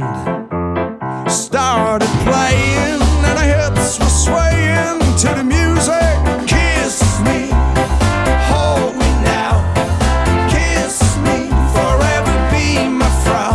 band started playing and our hips were swaying to the music. Kiss me, hold me now. Kiss me, forever be my frau.